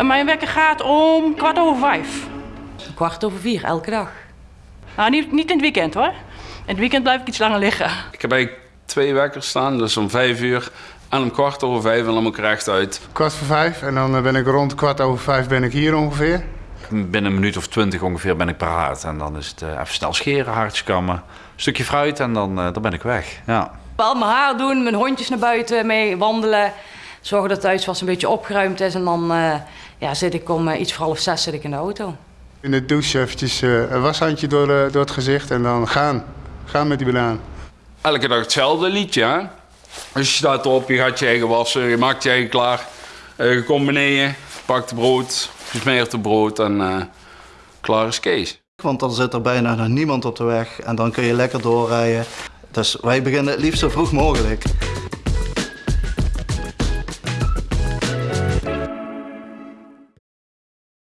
mijn wekker gaat om kwart over vijf. Kwart over vier, elke dag. Nou, niet, niet in het weekend hoor. In het weekend blijf ik iets langer liggen. Ik heb eigenlijk twee wekkers staan, dus om vijf uur en om kwart over vijf en dan moet ik recht uit. Kwart voor vijf en dan eh, ben ik rond kwart over vijf ben ik hier ongeveer. Binnen een minuut of twintig ongeveer ben ik paraat. En dan is het eh, even snel scheren, haartjes kammen, een stukje fruit en dan, eh, dan ben ik weg. Ja. Wel mijn haar doen, mijn hondjes naar buiten mee wandelen. Zorgen dat het huiswas een beetje opgeruimd is. En dan eh, ja, zit ik om eh, iets voor half zes zit ik in de auto. In de douche eventjes eh, een washandje door, eh, door het gezicht en dan gaan. Gaan met die banaan. Elke dag hetzelfde liedje, hè? Dus je staat op, je gaat je eigen wassen, je maakt je eigen klaar. Eh, je komt beneden, pakt het brood, je smeert het brood en eh, klaar is Kees. Want dan zit er bijna nog niemand op de weg en dan kun je lekker doorrijden. Dus wij beginnen het liefst zo vroeg mogelijk.